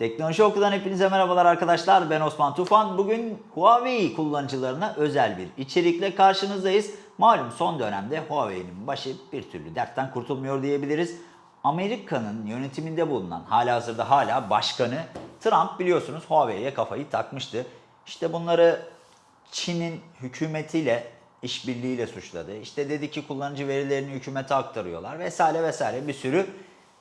Teknoloji Oku'dan hepinize merhabalar arkadaşlar. Ben Osman Tufan. Bugün Huawei kullanıcılarına özel bir içerikle karşınızdayız. Malum son dönemde Huawei'nin başı bir türlü dertten kurtulmuyor diyebiliriz. Amerika'nın yönetiminde bulunan, hala hazırda hala başkanı Trump biliyorsunuz Huawei'ye kafayı takmıştı. İşte bunları Çin'in hükümetiyle işbirliğiyle suçladı. İşte dedi ki kullanıcı verilerini hükümete aktarıyorlar vesaire vesaire bir sürü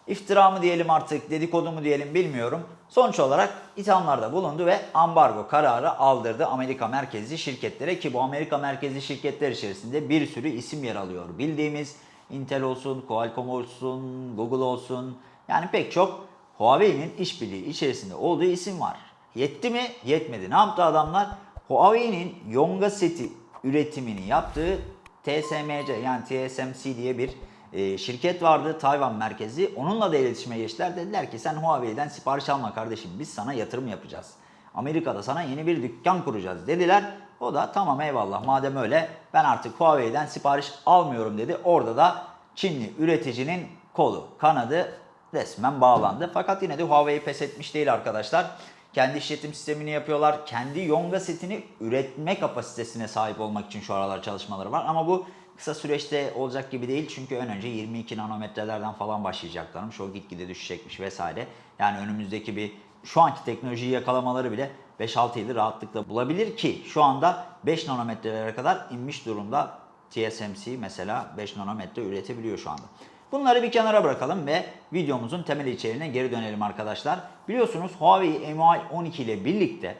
iftira mı diyelim artık dedikodu mu diyelim bilmiyorum. Sonuç olarak ithamlarda bulundu ve ambargo kararı aldırdı Amerika merkezli şirketlere ki bu Amerika merkezli şirketler içerisinde bir sürü isim yer alıyor. Bildiğimiz Intel olsun, Qualcomm olsun, Google olsun yani pek çok Huawei'nin işbirliği içerisinde olduğu isim var. Yetti mi? Yetmedi. Ne yaptı adamlar? Huawei'nin Yonga seti üretimini yaptığı TSMC yani TSMC diye bir e, şirket vardı Tayvan merkezi. Onunla da iletişime geçtiler. Dediler ki sen Huawei'den sipariş alma kardeşim biz sana yatırım yapacağız. Amerika'da sana yeni bir dükkan kuracağız dediler. O da tamam eyvallah madem öyle ben artık Huawei'den sipariş almıyorum dedi. Orada da Çinli üreticinin kolu, kanadı resmen bağlandı. Fakat yine de Huawei pes etmiş değil arkadaşlar. Kendi işletim sistemini yapıyorlar. Kendi Yonga setini üretme kapasitesine sahip olmak için şu aralar çalışmaları var. Ama bu kısa süreçte olacak gibi değil. Çünkü ön önce 22 nanometrelerden falan başlayacaklarmış. O gitgide düşecekmiş vesaire. Yani önümüzdeki bir şu anki teknolojiyi yakalamaları bile 5-6 yılı rahatlıkla bulabilir ki şu anda 5 nanometrelere kadar inmiş durumda TSMC mesela 5 nanometre üretebiliyor şu anda. Bunları bir kenara bırakalım ve videomuzun temel içeriğine geri dönelim arkadaşlar. Biliyorsunuz Huawei MIUI 12 ile birlikte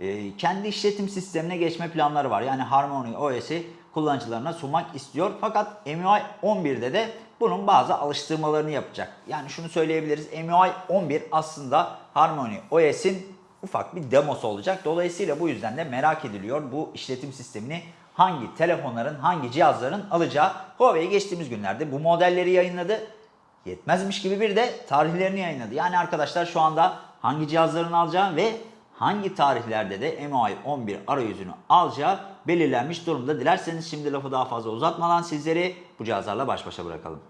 e, kendi işletim sistemine geçme planları var. Yani Harmony OS'i kullanıcılarına sunmak istiyor. Fakat MIUI 11'de de bunun bazı alıştırmalarını yapacak. Yani şunu söyleyebiliriz. MIUI 11 aslında Harmony OS'in ufak bir demosu olacak. Dolayısıyla bu yüzden de merak ediliyor bu işletim sistemini hangi telefonların, hangi cihazların alacağı. Huawei geçtiğimiz günlerde bu modelleri yayınladı. Yetmezmiş gibi bir de tarihlerini yayınladı. Yani arkadaşlar şu anda hangi cihazların alacağı ve hangi tarihlerde de MIUI 11 arayüzünü alacağı belirlenmiş durumda. Dilerseniz şimdi lafı daha fazla uzatmadan sizleri bu cihazlarla baş başa bırakalım.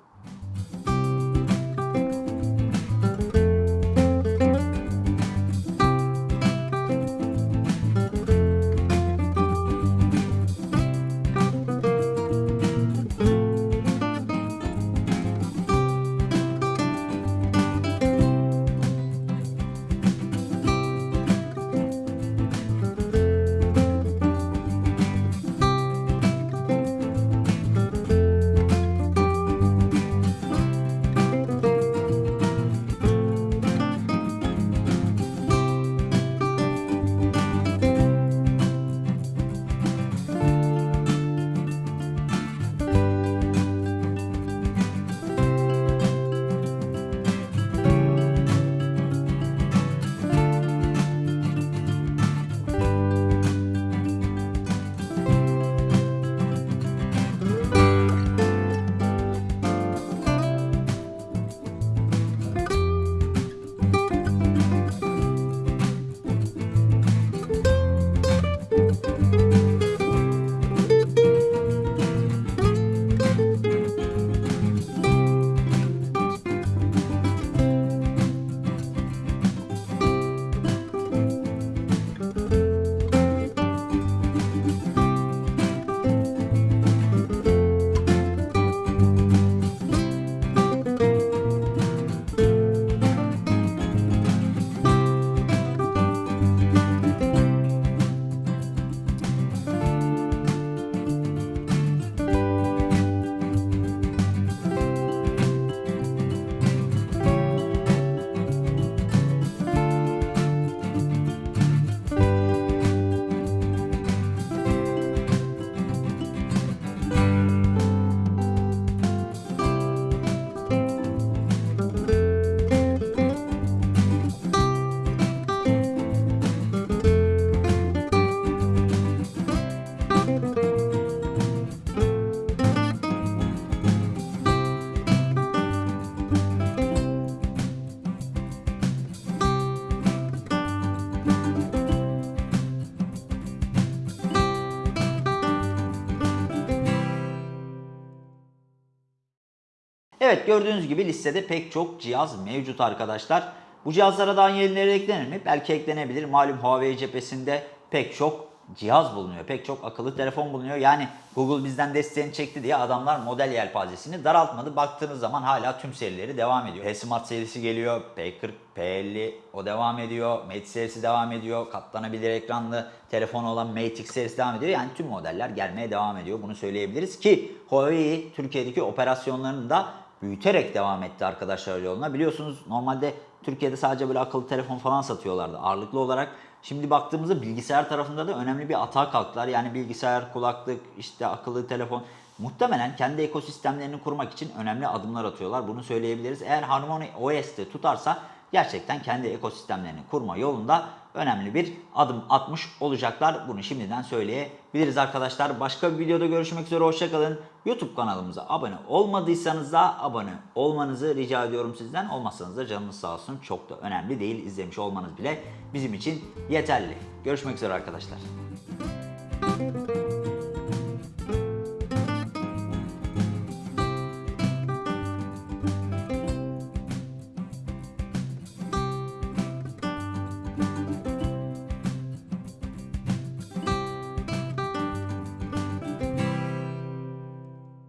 Evet gördüğünüz gibi listede pek çok cihaz mevcut arkadaşlar. Bu cihazlara daha yenileri eklenir mi? Belki eklenebilir. Malum Huawei cephesinde pek çok cihaz bulunuyor. Pek çok akıllı telefon bulunuyor. Yani Google bizden desteğini çekti diye adamlar model yelpazesini daraltmadı. Baktığınız zaman hala tüm serileri devam ediyor. P-Smart serisi geliyor. P40, P50 o devam ediyor. Mate serisi devam ediyor. Katlanabilir ekranlı telefon olan Mate X serisi devam ediyor. Yani tüm modeller gelmeye devam ediyor. Bunu söyleyebiliriz ki Huawei Türkiye'deki operasyonlarını da büyüterek devam etti arkadaşlar yoluna. Biliyorsunuz normalde Türkiye'de sadece böyle akıllı telefon falan satıyorlardı ağırlıklı olarak. Şimdi baktığımızda bilgisayar tarafında da önemli bir atağa kalktılar. Yani bilgisayar, kulaklık, işte akıllı telefon muhtemelen kendi ekosistemlerini kurmak için önemli adımlar atıyorlar. Bunu söyleyebiliriz. Eğer Harmony OS'te tutarsa gerçekten kendi ekosistemlerini kurma yolunda önemli bir adım atmış olacaklar. Bunu şimdiden söyleyebiliriz arkadaşlar. Başka bir videoda görüşmek üzere. Hoşçakalın. YouTube kanalımıza abone olmadıysanız da abone olmanızı rica ediyorum sizden. Olmazsanız da canınız sağ olsun. Çok da önemli değil. İzlemiş olmanız bile bizim için yeterli. Görüşmek üzere arkadaşlar.